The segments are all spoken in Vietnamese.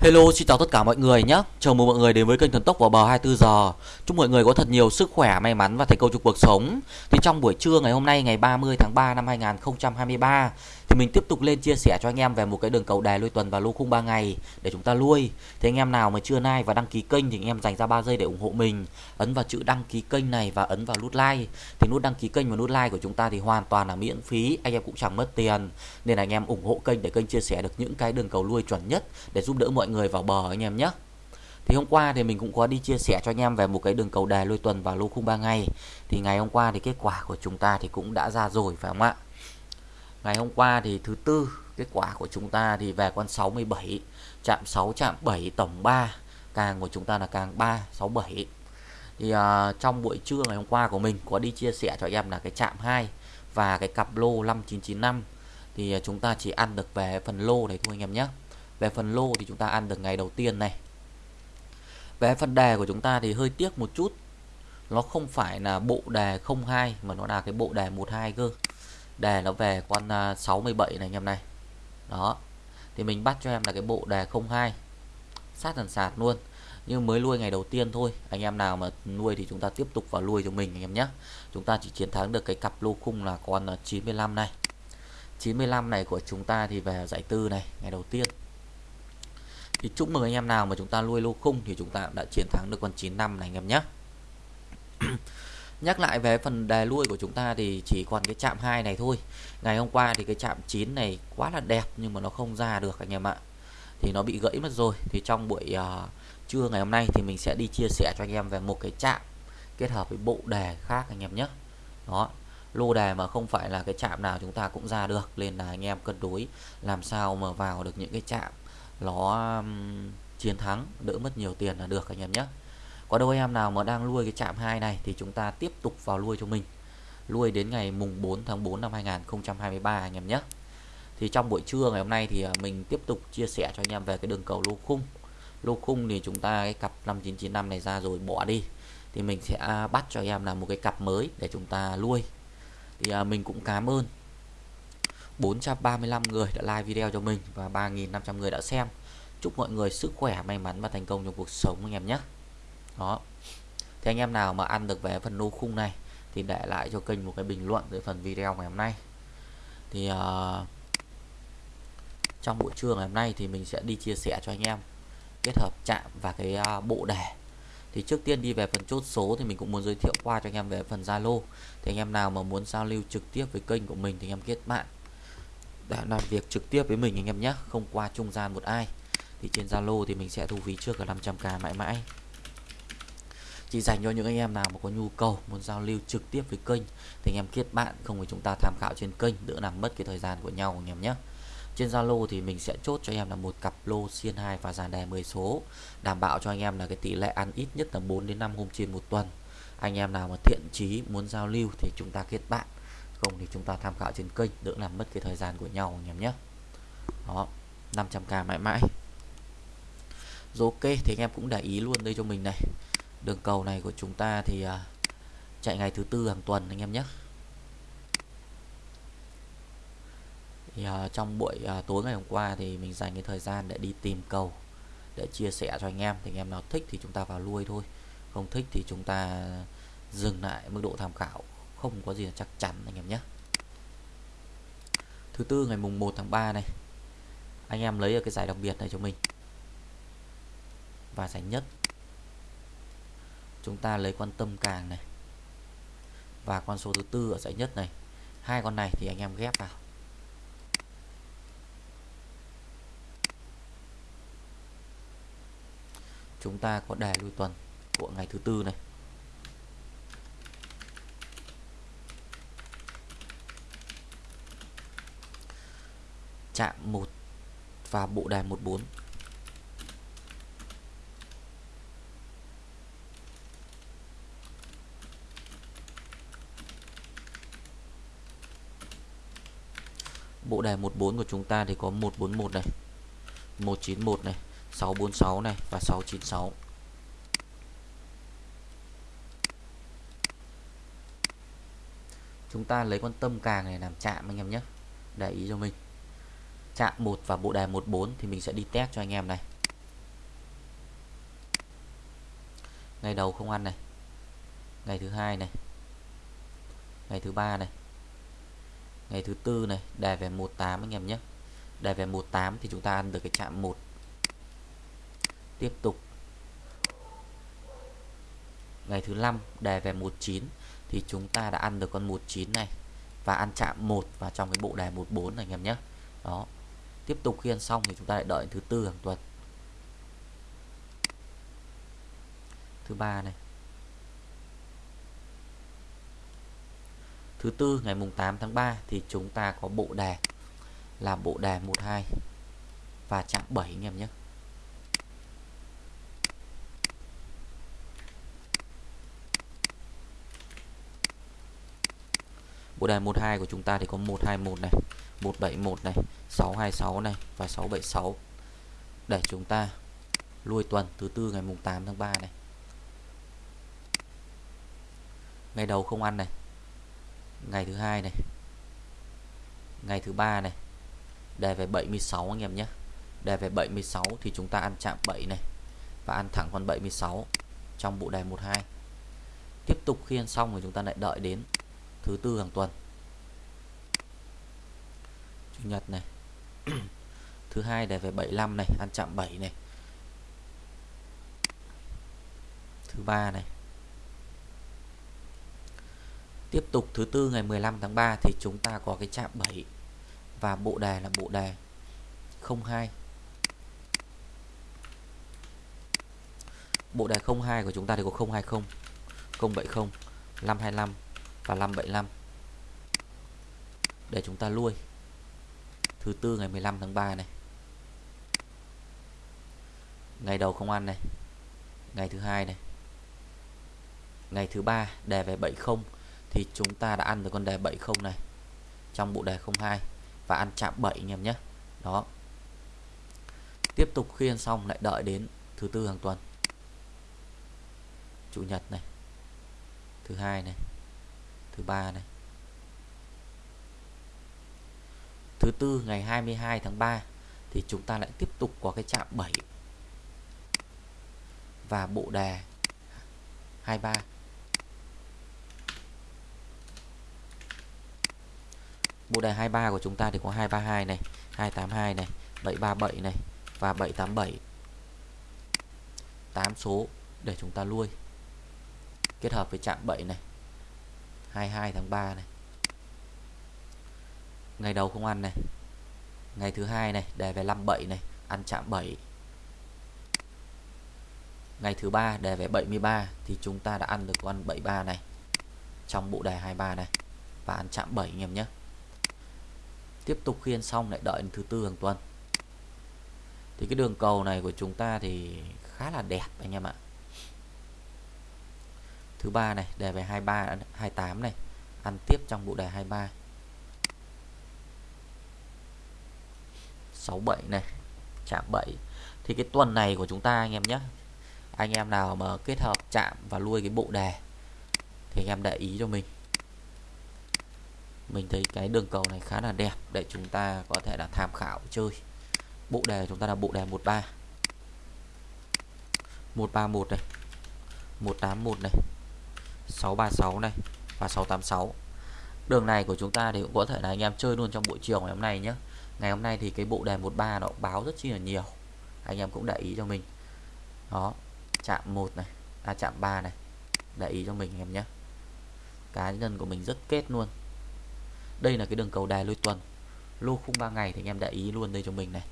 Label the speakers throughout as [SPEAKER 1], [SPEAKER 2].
[SPEAKER 1] Hello, xin chào tất cả mọi người nhé. Chào mừng mọi người đến với kênh Thần Tốc vào bờ 24 giờ. Chúc mọi người có thật nhiều sức khỏe, may mắn và thành công trong cuộc sống. Thì trong buổi trưa ngày hôm nay ngày 30 tháng 3 năm 2023 thì mình tiếp tục lên chia sẻ cho anh em về một cái đường cầu đài lui tuần và lô khung 3 ngày để chúng ta lui. Thì anh em nào mà chưa like và đăng ký kênh thì anh em dành ra 3 giây để ủng hộ mình. Ấn vào chữ đăng ký kênh này và ấn vào nút like. Thì nút đăng ký kênh và nút like của chúng ta thì hoàn toàn là miễn phí, anh em cũng chẳng mất tiền. Nên là anh em ủng hộ kênh để kênh chia sẻ được những cái đường cầu lui chuẩn nhất để giúp đỡ mọi người vào bờ anh em nhé. Thì hôm qua thì mình cũng có đi chia sẻ cho anh em về một cái đường cầu đề lui tuần và lô khung 3 ngày. Thì ngày hôm qua thì kết quả của chúng ta thì cũng đã ra rồi phải không ạ? Ngày hôm qua thì thứ tư kết quả của chúng ta thì về con 67 chạm 6 chạm 7 tổng 3 càng của chúng ta là càng 367 thì uh, trong buổi trưa ngày hôm qua của mình có đi chia sẻ cho em là cái chạm 2 và cái cặp lô 5995 thì à, chúng ta chỉ ăn được về phần lô này thôi anh em nhé. Về phần lô thì chúng ta ăn được ngày đầu tiên này. Về phần đề của chúng ta thì hơi tiếc một chút. Nó không phải là bộ đề 02 mà nó là cái bộ đề 12 cơ đề nó về con à, 67 này anh em này. Đó. Thì mình bắt cho em là cái bộ đề 02 sát thần sạt luôn. Nhưng mới nuôi ngày đầu tiên thôi. Anh em nào mà nuôi thì chúng ta tiếp tục vào nuôi cho mình anh em nhé. Chúng ta chỉ chiến thắng được cái cặp lô khung là con à, 95 này. 95 này của chúng ta thì về giải tư này, ngày đầu tiên. Thì chúc mừng anh em nào mà chúng ta nuôi lô khung thì chúng ta đã chiến thắng được con 95 này anh em nhé. Nhắc lại về phần đề lui của chúng ta thì chỉ còn cái chạm 2 này thôi. Ngày hôm qua thì cái chạm 9 này quá là đẹp nhưng mà nó không ra được anh em ạ. Thì nó bị gãy mất rồi. Thì trong buổi uh, trưa ngày hôm nay thì mình sẽ đi chia sẻ cho anh em về một cái chạm kết hợp với bộ đề khác anh em nhé. Đó. Lô đề mà không phải là cái chạm nào chúng ta cũng ra được nên là anh em cân đối làm sao mà vào được những cái chạm nó um, chiến thắng đỡ mất nhiều tiền là được anh em nhé có đâu em nào mà đang nuôi cái chạm 2 này thì chúng ta tiếp tục vào nuôi cho mình. Nuôi đến ngày mùng 4 tháng 4 năm 2023 anh em nhé. Thì trong buổi trưa ngày hôm nay thì à, mình tiếp tục chia sẻ cho anh em về cái đường cầu lô khung. Lô khung thì chúng ta cái cặp 5995 này ra rồi bỏ đi. Thì mình sẽ bắt cho em là một cái cặp mới để chúng ta nuôi. Thì à, mình cũng cảm ơn 435 người đã like video cho mình và 3.500 người đã xem. Chúc mọi người sức khỏe, may mắn và thành công trong cuộc sống anh em nhé đó. Thì anh em nào mà ăn được về phần lô khung này thì để lại cho kênh một cái bình luận dưới phần video ngày hôm nay. Thì uh, trong buổi trưa ngày hôm nay thì mình sẽ đi chia sẻ cho anh em kết hợp chạm và cái uh, bộ đề thì trước tiên đi về phần chốt số thì mình cũng muốn giới thiệu qua cho anh em về phần Zalo. Thì anh em nào mà muốn giao lưu trực tiếp với kênh của mình thì anh em kết bạn. Để làm việc trực tiếp với mình anh em nhé không qua trung gian một ai. Thì trên Zalo thì mình sẽ thu phí trước là 500k mãi mãi chỉ dành cho những anh em nào mà có nhu cầu, muốn giao lưu trực tiếp với kênh thì anh em kết bạn, không phải chúng ta tham khảo trên kênh, đỡ làm mất cái thời gian của nhau anh em nhé. Trên Zalo thì mình sẽ chốt cho anh em là một cặp lô xiên 2 và dàn đề 10 số, đảm bảo cho anh em là cái tỷ lệ ăn ít nhất là 4 đến 5 hôm trên một tuần. Anh em nào mà thiện chí muốn giao lưu thì chúng ta kết bạn, không thì chúng ta tham khảo trên kênh, đỡ làm mất cái thời gian của nhau anh em nhé. Đó 500k mãi mãi. Rồi ok, thì anh em cũng để ý luôn đây cho mình này đường cầu này của chúng ta thì à, chạy ngày thứ tư hàng tuần anh em nhé. Thì, uh, trong buổi uh, tối ngày hôm qua thì mình dành cái thời gian để đi tìm cầu để chia sẻ cho anh em. Thì anh em nào thích thì chúng ta vào nuôi thôi. Không thích thì chúng ta dừng lại mức độ tham khảo. Không có gì là chắc chắn anh em nhé. Thứ tư ngày mùng 1 tháng 3 này anh em lấy ở cái giải đặc biệt này cho mình. Và giải nhất chúng ta lấy quan tâm càng này. Và con số thứ tư ở giải nhất này. Hai con này thì anh em ghép vào. Chúng ta có đề lui tuần của ngày thứ tư này. Chạm một và bộ đề 14 Bộ đề 14 của chúng ta thì có 141 này, 191 này, 646 này và 696. Chúng ta lấy con tâm càng này làm chạm anh em nhé. Để ý cho mình. Chạm 1 và bộ đề 14 thì mình sẽ đi test cho anh em này. Ngày đầu không ăn này. Ngày thứ hai này. Ngày thứ ba này ngày thứ tư này đề về 18 anh em nhé. Đề về 18 thì chúng ta ăn được cái chạm 1 tiếp tục. Ngày thứ năm đề về 19 thì chúng ta đã ăn được con 19 này và ăn chạm 1 vào trong cái bộ đề 14 này anh em nhé. Đó. Tiếp tục khi ăn xong thì chúng ta lại đợi thứ tư hàng tuần. Thứ ba này. Thứ tư ngày mùng 8 tháng 3 thì chúng ta có bộ đề là bộ đề 12 và chạm 7 anh em nhé Bộ đề 12 của chúng ta thì có 121 này, 171 này, 626 này và 676 để chúng ta lui tuần thứ tư ngày mùng 8 tháng 3 này. Ngày đầu không ăn này. Ngày thứ hai này. Ngày thứ ba này. Đề về 76 anh em nhé. Đề về 76 thì chúng ta ăn chạm 7 này và ăn thẳng con 76 trong bộ đề 12. Tiếp tục khi ăn xong thì chúng ta lại đợi đến thứ tư hàng tuần chủ nhật này thứ hai đề về 75 này, ăn chạm 7 này thứ ba này tiếp tục thứ tư ngày 15 tháng 3 thì chúng ta có cái chạm 7 và bộ đề là bộ đề 02 bộ đề 02 của chúng ta thì có 020 070 525 và 575 để chúng ta lui. Thứ tư ngày 15 tháng 3 này. Ngày đầu không ăn này. Ngày thứ hai này. Ngày thứ ba đề về 70 thì chúng ta đã ăn được con đề 70 này? Trong bộ đề 02 và ăn chạm 7 anh em nhé. Đó. Tiếp tục khi ăn xong lại đợi đến thứ tư hàng tuần. Chủ nhật này. Thứ hai này. Thứ ba này. Thứ tư ngày 22 tháng 3 thì chúng ta lại tiếp tục có cái chạm 7 và bộ đề 23 bộ đề 23 của chúng ta thì có 232 này 282 này 737 này và 787 8 số để chúng ta nuôi. kết hợp với chạm 7 này 22 tháng 3 này. Ngày đầu không ăn này. Ngày thứ hai này đề về 57 này, ăn chạm 7 ngày thứ ba đề về 73 thì chúng ta đã ăn được con 73 này trong bộ đề 23 này và ăn chạm 7 anh em nhé tiếp tục khiên xong lại đợi đến thứ tư hàng tuần. Thì cái đường cầu này của chúng ta thì khá là đẹp anh em ạ. Thứ ba này, đề về 23 28 này. Ăn tiếp trong bộ đề 23 67 này, chạm 7 thì cái tuần này của chúng ta anh em nhé. Anh em nào mà kết hợp chạm và nuôi cái bộ đề thì anh em để ý cho mình mình thấy cái đường cầu này khá là đẹp, để chúng ta có thể là tham khảo chơi. Bộ đề chúng ta là bộ đề 13 131 này 181 này 636 này và 686 đường này của chúng ta thì cũng có thể là anh em chơi luôn trong buổi chiều ngày hôm nay nhé ngày hôm nay thì cái bộ đề 13 nó báo rất chi là nhiều. Anh em cũng để ý cho mình. Đó, chạm 1 này à chạm 3 này. Để ý cho mình em nhé cá nhân của mình rất kết luôn đây là cái đường cầu đài lôi tuần. Lô khung 3 ngày thì anh em để ý luôn đây cho mình này.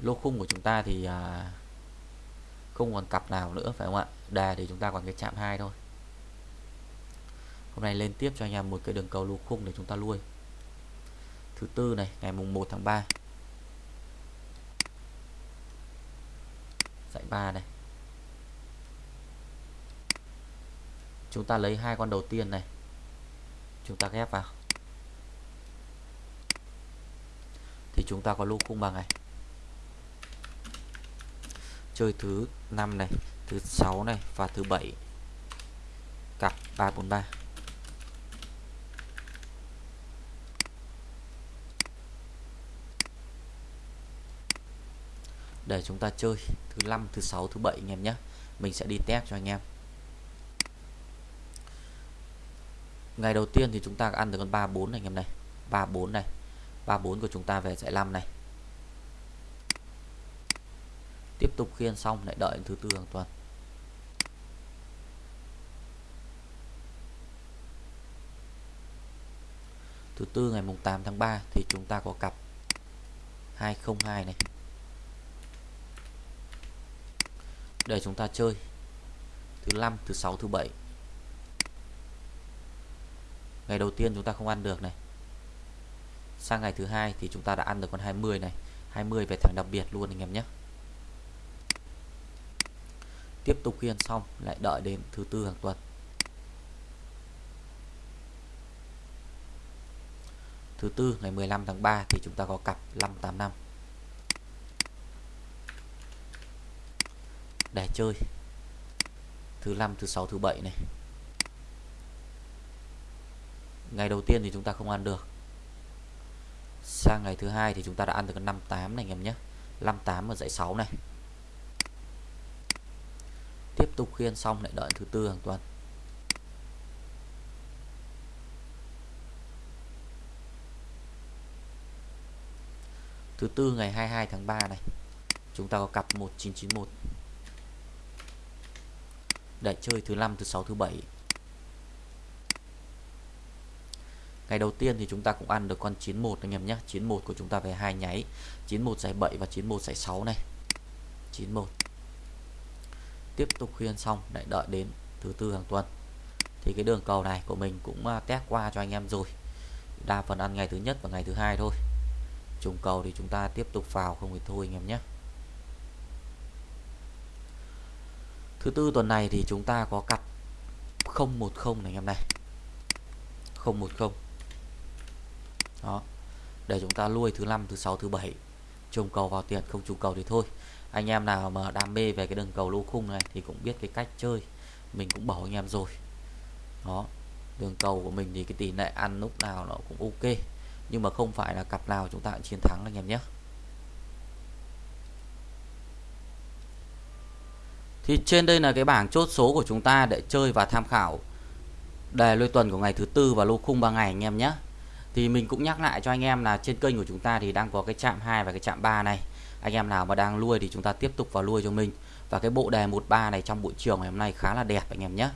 [SPEAKER 1] Lô khung của chúng ta thì à, không còn cặp nào nữa phải không ạ? Đà thì chúng ta còn cái chạm hai thôi. Hôm nay lên tiếp cho anh em một cái đường cầu lô khung để chúng ta nuôi thứ tư này ngày mùng 1 tháng 3 dãy 3 này. Chúng ta lấy hai con đầu tiên này chúng ta ghép vào. Thì chúng ta có lô khung bằng này. Chơi thứ 5 này, thứ 6 này và thứ 7 cặp 343 để chúng ta chơi thứ 5 thứ 6 thứ 7 anh em nhé. Mình sẽ đi test cho anh em. Ngày đầu tiên thì chúng ta ăn được con 34 này, anh em này. 34 này. 34 của chúng ta về giải 5 này. Tiếp tục khiên xong, lại đợi thứ tư hàng tuần. Thứ tư ngày mùng 8 tháng 3 thì chúng ta có cặp 202 này. Để chúng ta chơi. Thứ năm, thứ sáu, thứ bảy ngày đầu tiên chúng ta không ăn được này. Sang ngày thứ hai thì chúng ta đã ăn được con 20 này. 20 về thằng đặc biệt luôn anh em nhé. Tiếp tục khiên xong, lại đợi đến thứ tư hàng tuần. Thứ tư, ngày 15 tháng 3 thì chúng ta có cặp 585 để chơi. Thứ năm, thứ sáu, thứ bảy này ngày đầu tiên thì chúng ta không ăn được. Sang ngày thứ hai thì chúng ta đã ăn được 58 này anh em nhé. 58 ở dãy 6 này. Tiếp tục khiên xong lại đợi thứ tư hàng tuần. Thứ tư ngày 22 tháng 3 này, chúng ta có cặp 1991 để chơi thứ năm, thứ sáu, thứ bảy. Ngày đầu tiên thì chúng ta cũng ăn được con 91 anh em nhé. 91 của chúng ta về hai nháy. 91 giải 7 và 91 giải 6 này. 91 tiếp tục khuyên xong, lại đợi đến thứ tư hàng tuần. Thì cái đường cầu này của mình cũng à, test qua cho anh em rồi. Đa phần ăn ngày thứ nhất và ngày thứ hai thôi. Trùng cầu thì chúng ta tiếp tục vào, không thì thôi anh em nhé. Thứ tư tuần này thì chúng ta có cặp 010 này anh em này. 010 đó. Để chúng ta nuôi thứ năm, thứ sáu, thứ bảy. Trùng cầu vào tiền, không trùng cầu thì thôi. Anh em nào mà đam mê về cái đường cầu lô khung này thì cũng biết cái cách chơi. Mình cũng bảo anh em rồi. Đó. Đường cầu của mình thì cái tỷ lệ ăn lúc nào nó cũng ok. Nhưng mà không phải là cặp nào chúng ta cũng chiến thắng anh em nhé. Thì trên đây là cái bảng chốt số của chúng ta để chơi và tham khảo đề lôi tuần của ngày thứ tư và lô khung 3 ngày anh em nhé thì mình cũng nhắc lại cho anh em là trên kênh của chúng ta thì đang có cái chạm 2 và cái chạm 3 này. Anh em nào mà đang nuôi thì chúng ta tiếp tục vào nuôi cho mình. Và cái bộ đề 13 này trong buổi chiều ngày hôm nay khá là đẹp anh em nhé.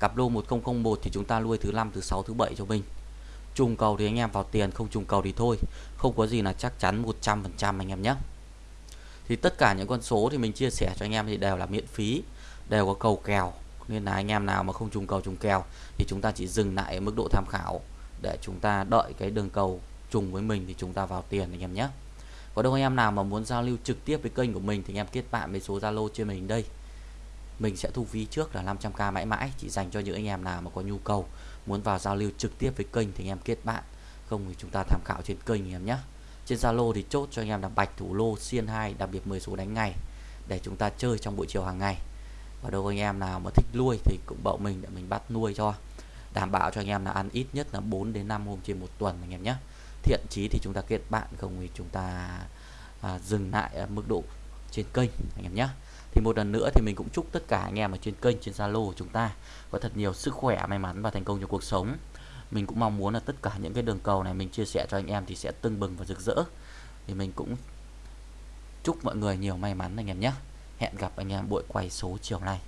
[SPEAKER 1] Cặp lô 1001 thì chúng ta nuôi thứ năm, thứ sáu, thứ bảy cho mình. Trùng cầu thì anh em vào tiền, không trùng cầu thì thôi. Không có gì là chắc chắn 100% anh em nhé. Thì tất cả những con số thì mình chia sẻ cho anh em thì đều là miễn phí, đều có cầu kèo. Nên là anh em nào mà không trùng cầu, trùng kèo thì chúng ta chỉ dừng lại ở mức độ tham khảo để chúng ta đợi cái đường cầu trùng với mình thì chúng ta vào tiền anh em nhé. Có đâu anh em nào mà muốn giao lưu trực tiếp với kênh của mình thì anh em kết bạn với số Zalo trên mình đây. Mình sẽ thu phí trước là 500k mãi mãi, chỉ dành cho những anh em nào mà có nhu cầu muốn vào giao lưu trực tiếp với kênh thì anh em kết bạn. Không thì chúng ta tham khảo trên kênh anh em nhé. Trên Zalo thì chốt cho anh em là bạch thủ lô, xiên 2 đặc biệt 10 số đánh ngày, để chúng ta chơi trong buổi chiều hàng ngày. Và đâu anh em nào mà thích nuôi thì cũng bảo mình để mình bắt nuôi cho đảm bảo cho anh em là ăn ít nhất là 4 đến 5 hôm trên một tuần anh em nhé. Thiện chí thì chúng ta kết bạn không thì chúng ta à, dừng lại ở mức độ trên kênh anh em nhé. Thì một lần nữa thì mình cũng chúc tất cả anh em ở trên kênh trên Zalo của chúng ta có thật nhiều sức khỏe may mắn và thành công trong cuộc sống. Mình cũng mong muốn là tất cả những cái đường cầu này mình chia sẻ cho anh em thì sẽ tưng bừng và rực rỡ. Thì mình cũng chúc mọi người nhiều may mắn anh em nhé. Hẹn gặp anh em buổi quay số chiều nay.